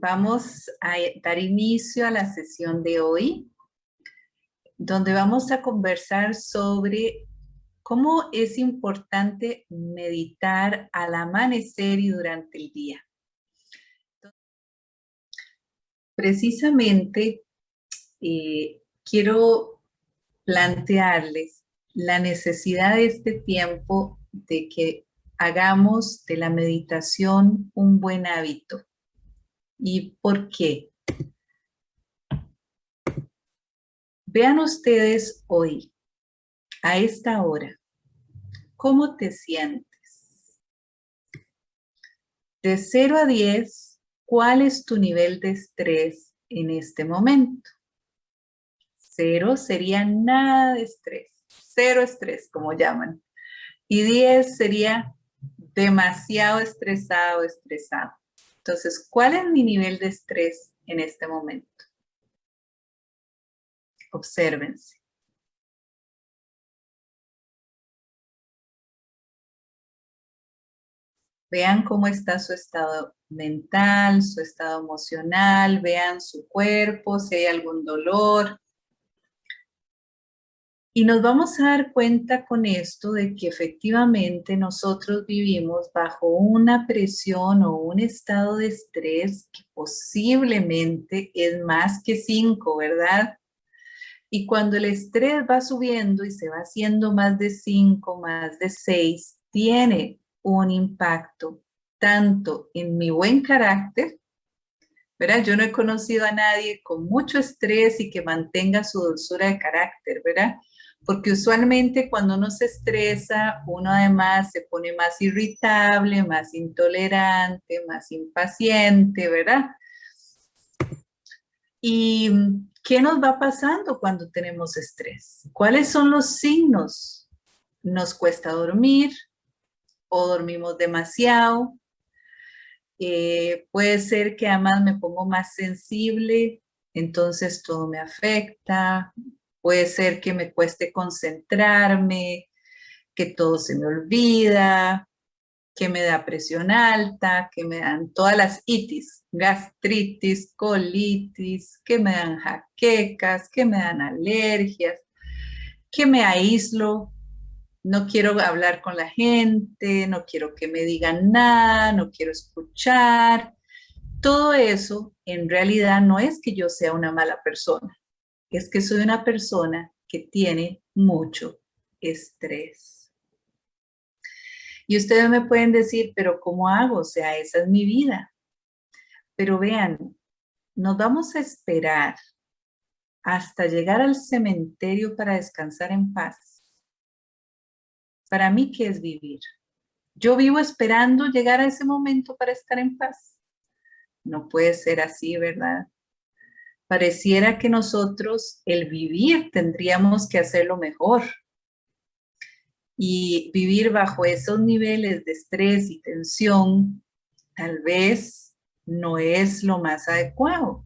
vamos a dar inicio a la sesión de hoy, donde vamos a conversar sobre cómo es importante meditar al amanecer y durante el día. Precisamente eh, quiero plantearles la necesidad de este tiempo de que hagamos de la meditación un buen hábito. ¿Y por qué? Vean ustedes hoy, a esta hora, ¿cómo te sientes? De 0 a 10, ¿cuál es tu nivel de estrés en este momento? Cero sería nada de estrés, cero estrés, como llaman. Y 10 sería demasiado estresado, estresado. Entonces, ¿cuál es mi nivel de estrés en este momento? Obsérvense. Vean cómo está su estado mental, su estado emocional, vean su cuerpo, si hay algún dolor, y nos vamos a dar cuenta con esto de que efectivamente nosotros vivimos bajo una presión o un estado de estrés que posiblemente es más que 5, ¿verdad? Y cuando el estrés va subiendo y se va haciendo más de 5, más de 6, tiene un impacto tanto en mi buen carácter, ¿verdad? Yo no he conocido a nadie con mucho estrés y que mantenga su dulzura de carácter, ¿verdad? Porque usualmente cuando uno se estresa, uno además se pone más irritable, más intolerante, más impaciente, ¿verdad? ¿Y qué nos va pasando cuando tenemos estrés? ¿Cuáles son los signos? Nos cuesta dormir o dormimos demasiado. Eh, puede ser que además me pongo más sensible, entonces todo me afecta, Puede ser que me cueste concentrarme, que todo se me olvida, que me da presión alta, que me dan todas las itis, gastritis, colitis, que me dan jaquecas, que me dan alergias, que me aíslo, no quiero hablar con la gente, no quiero que me digan nada, no quiero escuchar. Todo eso en realidad no es que yo sea una mala persona es que soy una persona que tiene mucho estrés. Y ustedes me pueden decir, pero ¿cómo hago? O sea, esa es mi vida. Pero vean, nos vamos a esperar hasta llegar al cementerio para descansar en paz. Para mí, ¿qué es vivir? Yo vivo esperando llegar a ese momento para estar en paz. No puede ser así, ¿verdad? Pareciera que nosotros el vivir tendríamos que hacerlo mejor. Y vivir bajo esos niveles de estrés y tensión tal vez no es lo más adecuado.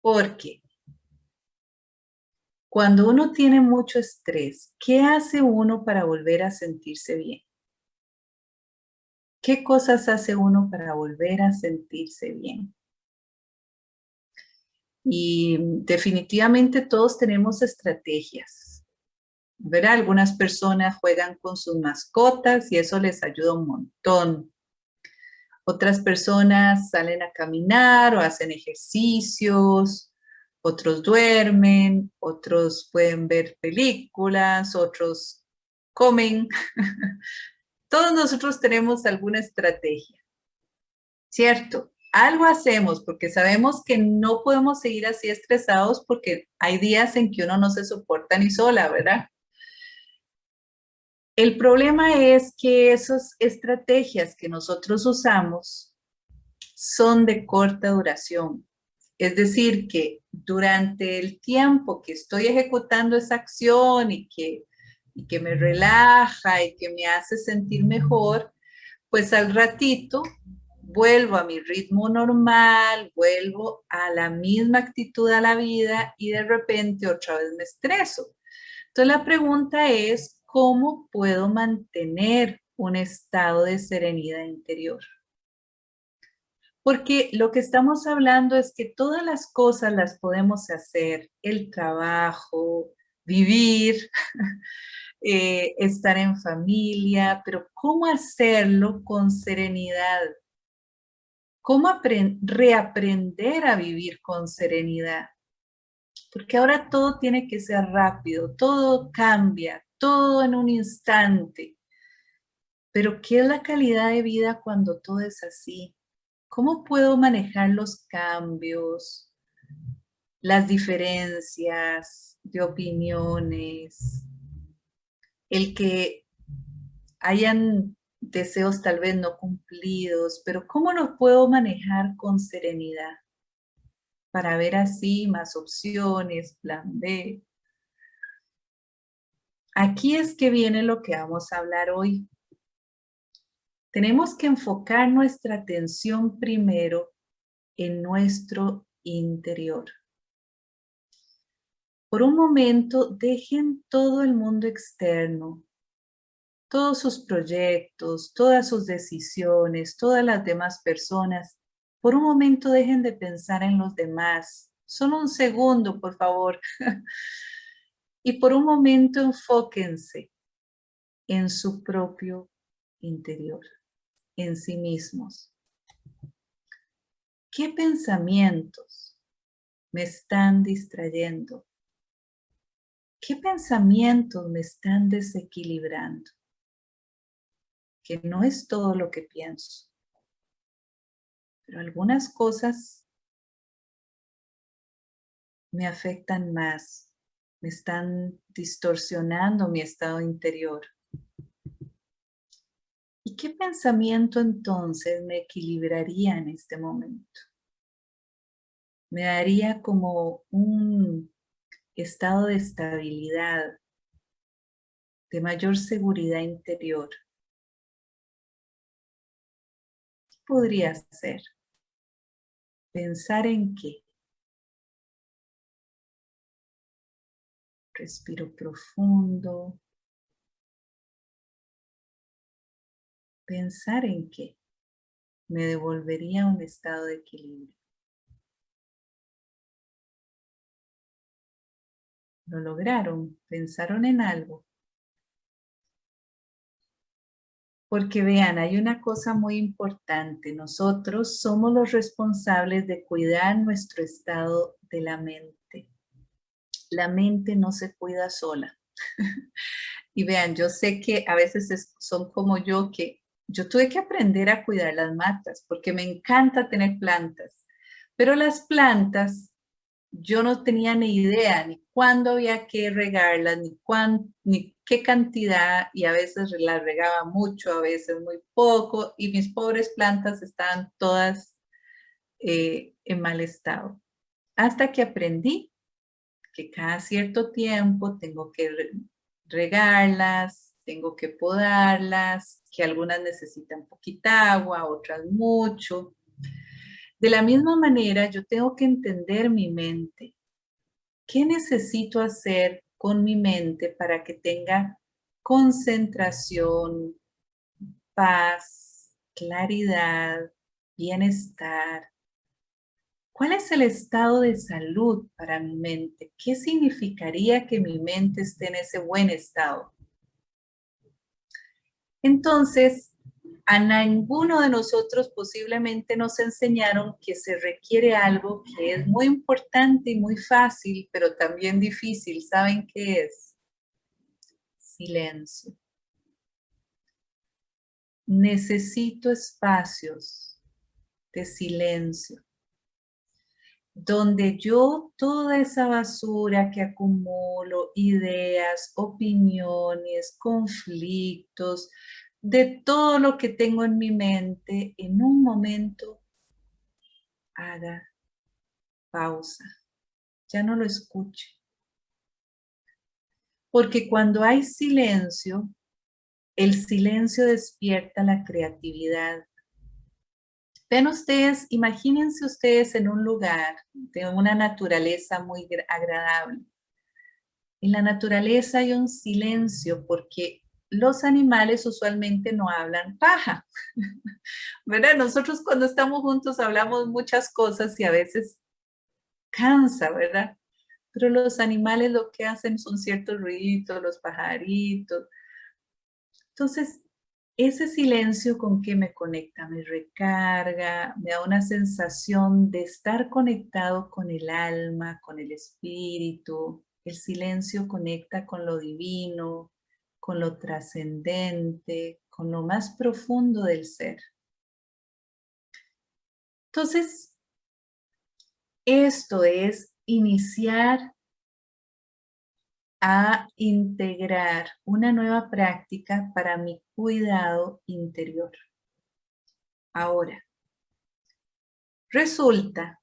Porque cuando uno tiene mucho estrés, ¿qué hace uno para volver a sentirse bien? ¿Qué cosas hace uno para volver a sentirse bien? Y definitivamente todos tenemos estrategias. ¿verdad? Algunas personas juegan con sus mascotas y eso les ayuda un montón. Otras personas salen a caminar o hacen ejercicios, otros duermen, otros pueden ver películas, otros comen. Todos nosotros tenemos alguna estrategia, ¿cierto? Algo hacemos porque sabemos que no podemos seguir así estresados porque hay días en que uno no se soporta ni sola, ¿verdad? El problema es que esas estrategias que nosotros usamos son de corta duración. Es decir, que durante el tiempo que estoy ejecutando esa acción y que, y que me relaja y que me hace sentir mejor, pues al ratito vuelvo a mi ritmo normal, vuelvo a la misma actitud a la vida y de repente otra vez me estreso. Entonces la pregunta es, ¿cómo puedo mantener un estado de serenidad interior? Porque lo que estamos hablando es que todas las cosas las podemos hacer, el trabajo, vivir, eh, estar en familia, pero ¿cómo hacerlo con serenidad? ¿Cómo reaprender a vivir con serenidad? Porque ahora todo tiene que ser rápido, todo cambia, todo en un instante. Pero ¿qué es la calidad de vida cuando todo es así? ¿Cómo puedo manejar los cambios, las diferencias de opiniones, el que hayan deseos tal vez no cumplidos, pero ¿cómo los puedo manejar con serenidad? Para ver así más opciones, plan B. Aquí es que viene lo que vamos a hablar hoy. Tenemos que enfocar nuestra atención primero en nuestro interior. Por un momento, dejen todo el mundo externo, todos sus proyectos, todas sus decisiones, todas las demás personas. Por un momento dejen de pensar en los demás. Solo un segundo, por favor. y por un momento enfóquense en su propio interior en sí mismos. ¿Qué pensamientos me están distrayendo? ¿Qué pensamientos me están desequilibrando? Que no es todo lo que pienso, pero algunas cosas me afectan más, me están distorsionando mi estado interior. ¿Y qué pensamiento entonces me equilibraría en este momento? Me daría como un estado de estabilidad, de mayor seguridad interior. Podría ser? ¿Pensar en qué? Respiro profundo. pensar en qué me devolvería a un estado de equilibrio. Lo lograron, pensaron en algo. Porque vean, hay una cosa muy importante. Nosotros somos los responsables de cuidar nuestro estado de la mente. La mente no se cuida sola. y vean, yo sé que a veces son como yo que yo tuve que aprender a cuidar las matas porque me encanta tener plantas, pero las plantas yo no tenía ni idea ni cuándo había que regarlas, ni, ni qué cantidad, y a veces las regaba mucho, a veces muy poco, y mis pobres plantas estaban todas eh, en mal estado. Hasta que aprendí que cada cierto tiempo tengo que regarlas, tengo que podarlas, que algunas necesitan poquita agua, otras mucho. De la misma manera, yo tengo que entender mi mente. ¿Qué necesito hacer con mi mente para que tenga concentración, paz, claridad, bienestar? ¿Cuál es el estado de salud para mi mente? ¿Qué significaría que mi mente esté en ese buen estado? Entonces, a ninguno de nosotros posiblemente nos enseñaron que se requiere algo que es muy importante y muy fácil, pero también difícil. ¿Saben qué es? Silencio. Necesito espacios de silencio donde yo toda esa basura que acumulo, ideas, opiniones, conflictos, de todo lo que tengo en mi mente, en un momento haga pausa, ya no lo escuche. Porque cuando hay silencio, el silencio despierta la creatividad, Ven ustedes, imagínense ustedes en un lugar de una naturaleza muy agradable. En la naturaleza hay un silencio porque los animales usualmente no hablan paja, ¿verdad? Nosotros cuando estamos juntos hablamos muchas cosas y a veces cansa, ¿verdad? Pero los animales lo que hacen son ciertos ruiditos, los pajaritos. Entonces, ese silencio con que me conecta, me recarga, me da una sensación de estar conectado con el alma, con el espíritu. El silencio conecta con lo divino, con lo trascendente, con lo más profundo del ser. Entonces, esto es iniciar a integrar una nueva práctica para mi cuidado interior. Ahora, resulta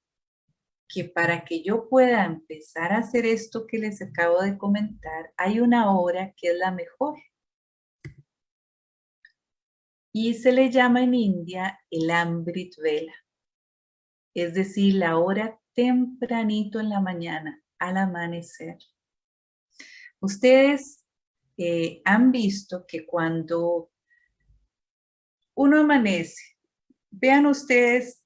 que para que yo pueda empezar a hacer esto que les acabo de comentar, hay una hora que es la mejor. Y se le llama en India el Amrit Vela. Es decir, la hora tempranito en la mañana, al amanecer. Ustedes eh, han visto que cuando uno amanece, vean ustedes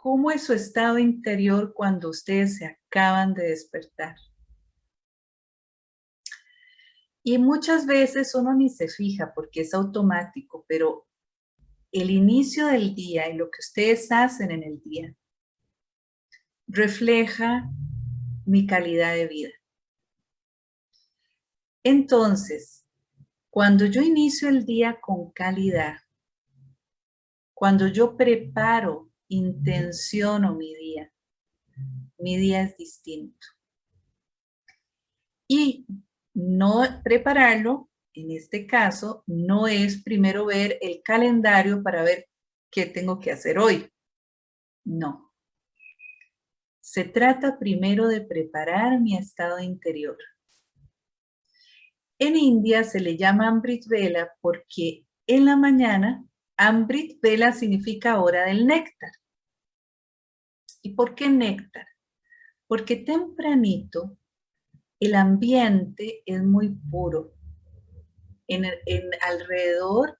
cómo es su estado interior cuando ustedes se acaban de despertar. Y muchas veces uno ni se fija porque es automático, pero el inicio del día y lo que ustedes hacen en el día refleja mi calidad de vida. Entonces, cuando yo inicio el día con calidad, cuando yo preparo, intenciono mi día, mi día es distinto. Y no prepararlo, en este caso, no es primero ver el calendario para ver qué tengo que hacer hoy. No. Se trata primero de preparar mi estado interior. En India se le llama Amrit Vela porque en la mañana Amrit Vela significa hora del néctar. ¿Y por qué néctar? Porque tempranito el ambiente es muy puro. En, en alrededor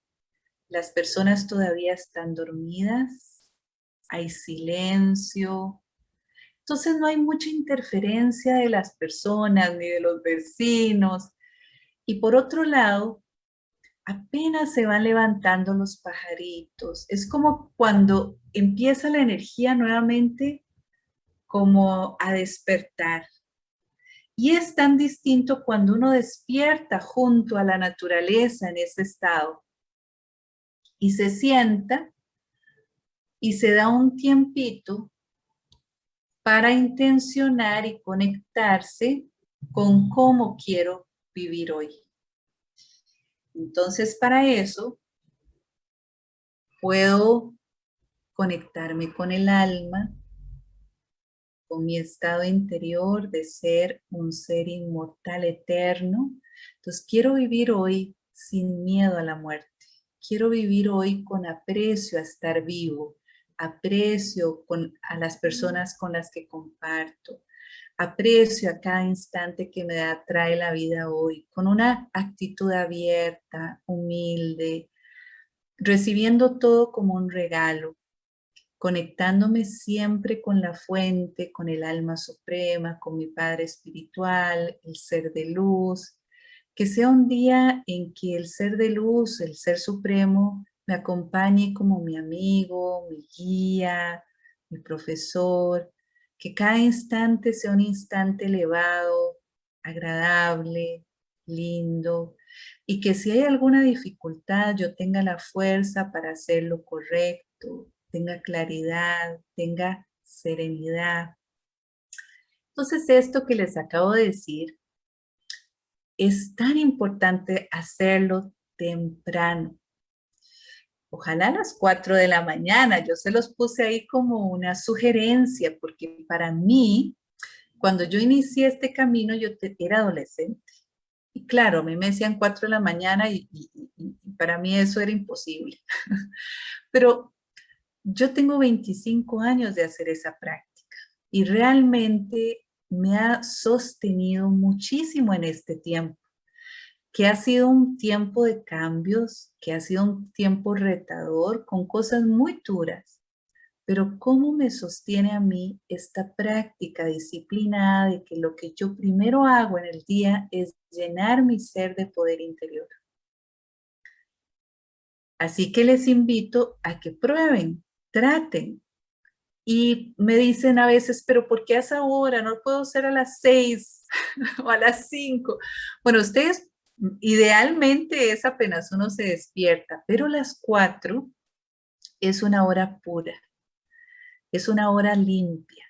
las personas todavía están dormidas, hay silencio, entonces no hay mucha interferencia de las personas ni de los vecinos, y por otro lado, apenas se van levantando los pajaritos. Es como cuando empieza la energía nuevamente como a despertar. Y es tan distinto cuando uno despierta junto a la naturaleza en ese estado y se sienta y se da un tiempito para intencionar y conectarse con cómo quiero vivir hoy. Entonces, para eso, puedo conectarme con el alma, con mi estado interior de ser un ser inmortal eterno. Entonces, quiero vivir hoy sin miedo a la muerte. Quiero vivir hoy con aprecio a estar vivo, aprecio con, a las personas con las que comparto, aprecio a cada instante que me da, trae la vida hoy, con una actitud abierta, humilde, recibiendo todo como un regalo, conectándome siempre con la fuente, con el alma suprema, con mi Padre espiritual, el ser de luz, que sea un día en que el ser de luz, el ser supremo, me acompañe como mi amigo, mi guía, mi profesor, que cada instante sea un instante elevado, agradable, lindo, y que si hay alguna dificultad yo tenga la fuerza para hacer lo correcto, tenga claridad, tenga serenidad. Entonces esto que les acabo de decir, es tan importante hacerlo temprano. Ojalá a las 4 de la mañana, yo se los puse ahí como una sugerencia, porque para mí, cuando yo inicié este camino, yo era adolescente. Y claro, a mí me decían 4 de la mañana y, para mí eso era imposible. Pero yo tengo 25 años de hacer esa práctica y realmente me ha sostenido muchísimo en este tiempo que ha sido un tiempo de cambios, que ha sido un tiempo retador, con cosas muy duras. Pero ¿cómo me sostiene a mí esta práctica disciplinada de que lo que yo primero hago en el día es llenar mi ser de poder interior? Así que les invito a que prueben, traten. Y me dicen a veces, pero ¿por qué a esa hora? No puedo ser a las seis o a las cinco. Bueno, ustedes idealmente es apenas uno se despierta, pero las cuatro es una hora pura, es una hora limpia.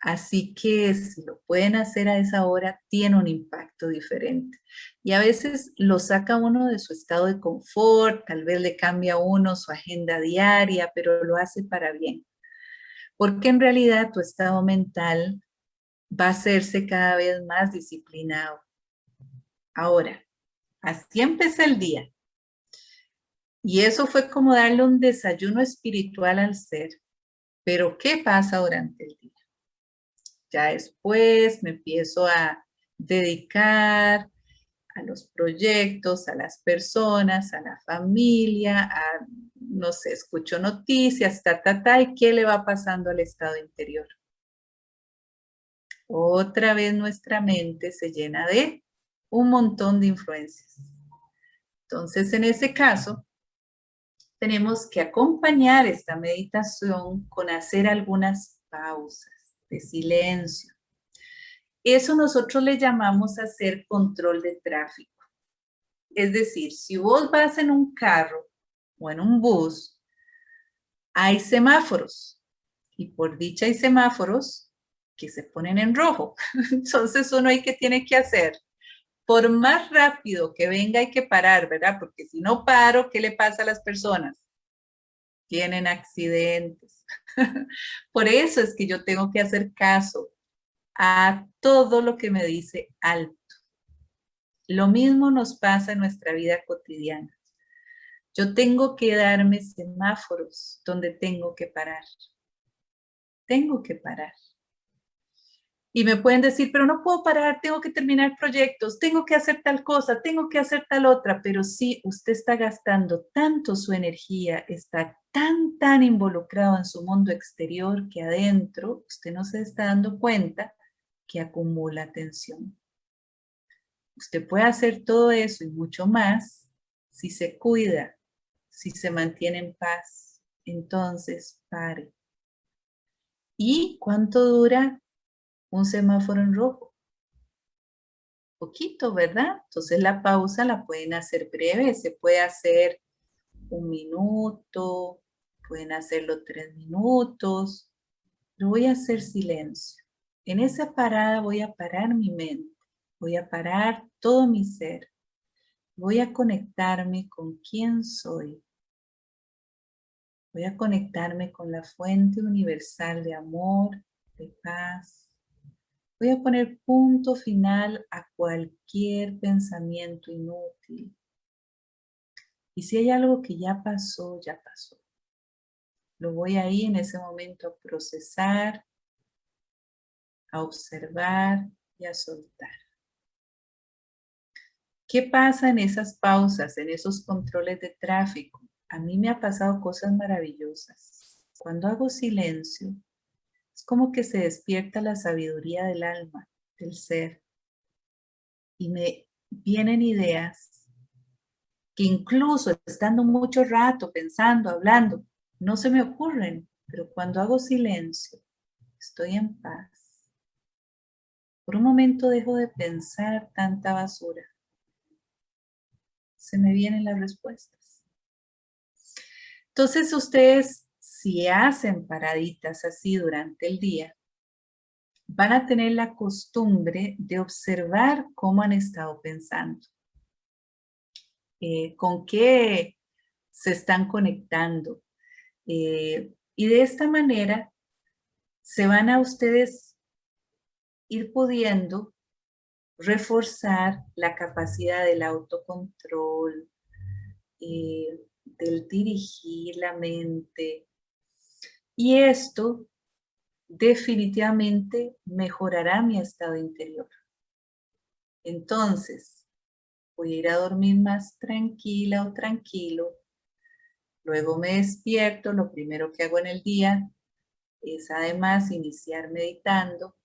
Así que si lo pueden hacer a esa hora, tiene un impacto diferente. Y a veces lo saca uno de su estado de confort, tal vez le cambia a uno su agenda diaria, pero lo hace para bien. Porque en realidad tu estado mental va a hacerse cada vez más disciplinado. Ahora, así empecé el día. Y eso fue como darle un desayuno espiritual al ser. Pero ¿qué pasa durante el día? Ya después me empiezo a dedicar a los proyectos, a las personas, a la familia, a, no sé, escucho noticias, ta, ta, ta, y qué le va pasando al estado interior. Otra vez nuestra mente se llena de un montón de influencias. Entonces, en ese caso, tenemos que acompañar esta meditación con hacer algunas pausas de silencio. Eso nosotros le llamamos hacer control de tráfico. Es decir, si vos vas en un carro o en un bus, hay semáforos. Y por dicha hay semáforos que se ponen en rojo. Entonces uno hay que tiene que hacer. Por más rápido que venga hay que parar, ¿verdad? Porque si no paro, ¿qué le pasa a las personas? tienen accidentes. Por eso es que yo tengo que hacer caso a todo lo que me dice alto. Lo mismo nos pasa en nuestra vida cotidiana. Yo tengo que darme semáforos donde tengo que parar. Tengo que parar. Y me pueden decir, pero no puedo parar, tengo que terminar proyectos, tengo que hacer tal cosa, tengo que hacer tal otra. Pero sí, usted está gastando tanto su energía, está tan, tan involucrado en su mundo exterior que adentro usted no se está dando cuenta que acumula tensión. Usted puede hacer todo eso y mucho más si se cuida, si se mantiene en paz. Entonces, pare. ¿Y cuánto dura un semáforo en rojo. Poquito, ¿verdad? Entonces la pausa la pueden hacer breve, se puede hacer un minuto, pueden hacerlo tres minutos. Lo voy a hacer silencio. En esa parada voy a parar mi mente, voy a parar todo mi ser. Voy a conectarme con quién soy. Voy a conectarme con la fuente universal de amor, de paz, Voy a poner punto final a cualquier pensamiento inútil. Y si hay algo que ya pasó, ya pasó. Lo voy ahí en ese momento a procesar, a observar y a soltar. ¿Qué pasa en esas pausas, en esos controles de tráfico? A mí me ha pasado cosas maravillosas. Cuando hago silencio, es como que se despierta la sabiduría del alma, del ser. Y me vienen ideas que incluso estando mucho rato pensando, hablando, no se me ocurren, pero cuando hago silencio, estoy en paz. Por un momento dejo de pensar tanta basura. Se me vienen las respuestas. Entonces ustedes si hacen paraditas así durante el día, van a tener la costumbre de observar cómo han estado pensando, eh, con qué se están conectando. Eh, y de esta manera se van a ustedes ir pudiendo reforzar la capacidad del autocontrol, eh, del dirigir la mente, y esto definitivamente mejorará mi estado interior. Entonces, voy a ir a dormir más tranquila o tranquilo. Luego me despierto, lo primero que hago en el día es además iniciar meditando.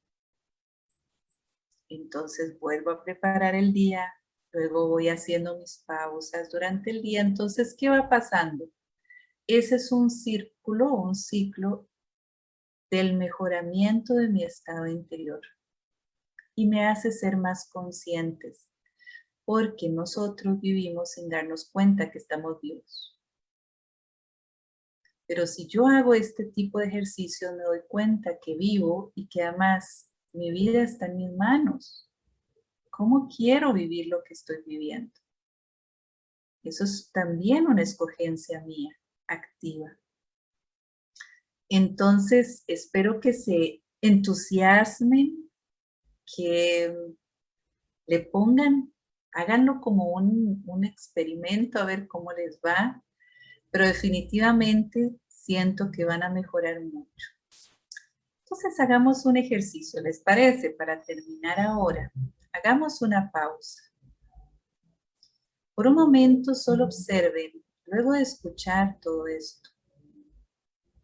Entonces vuelvo a preparar el día, luego voy haciendo mis pausas durante el día. Entonces, ¿qué va pasando? Ese es un círculo, un ciclo del mejoramiento de mi estado interior y me hace ser más conscientes porque nosotros vivimos sin darnos cuenta que estamos vivos. Pero si yo hago este tipo de ejercicio, me doy cuenta que vivo y que además mi vida está en mis manos. ¿Cómo quiero vivir lo que estoy viviendo? Eso es también una escogencia mía, activa. Entonces, espero que se entusiasmen, que le pongan, háganlo como un, un experimento a ver cómo les va, pero definitivamente siento que van a mejorar mucho. Entonces hagamos un ejercicio, ¿les parece? Para terminar ahora, hagamos una pausa. Por un momento solo observen, luego de escuchar todo esto,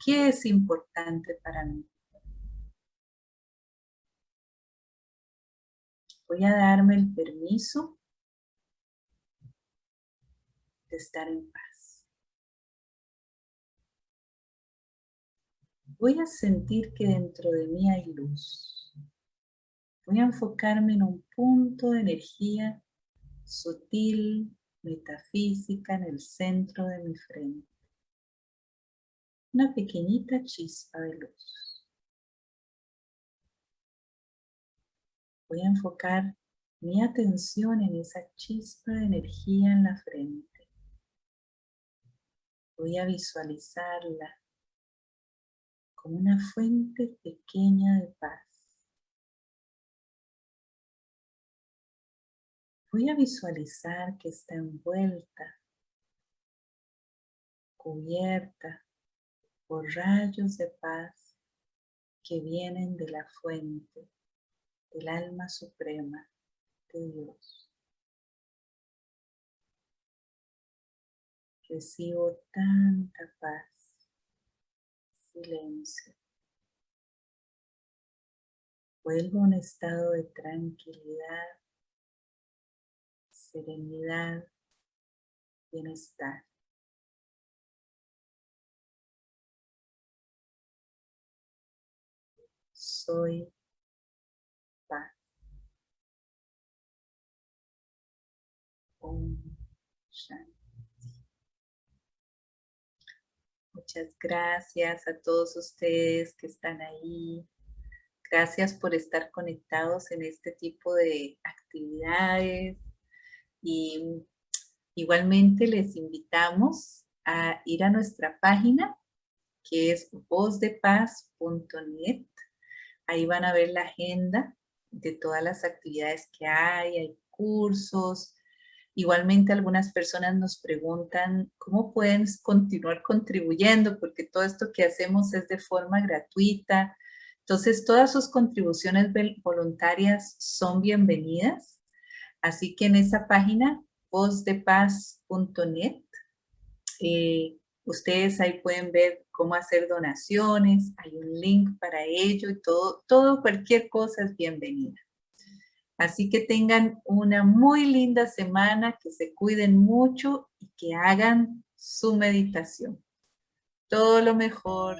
¿qué es importante para mí? Voy a darme el permiso de estar en paz. Voy a sentir que dentro de mí hay luz. Voy a enfocarme en un punto de energía sutil, metafísica, en el centro de mi frente. Una pequeñita chispa de luz. Voy a enfocar mi atención en esa chispa de energía en la frente. Voy a visualizarla como una fuente pequeña de paz. Voy a visualizar que está envuelta, cubierta por rayos de paz que vienen de la fuente, del alma suprema de Dios. Recibo tanta paz silencio. Vuelvo a un estado de tranquilidad, serenidad, bienestar. Soy paz. Om Shanti. Muchas gracias a todos ustedes que están ahí. Gracias por estar conectados en este tipo de actividades. Y igualmente les invitamos a ir a nuestra página que es vozdepaz.net. Ahí van a ver la agenda de todas las actividades que hay, hay cursos, Igualmente algunas personas nos preguntan cómo pueden continuar contribuyendo porque todo esto que hacemos es de forma gratuita. Entonces todas sus contribuciones voluntarias son bienvenidas. Así que en esa página vozdepaz.net eh, ustedes ahí pueden ver cómo hacer donaciones, hay un link para ello y todo, todo cualquier cosa es bienvenida. Así que tengan una muy linda semana, que se cuiden mucho y que hagan su meditación. Todo lo mejor.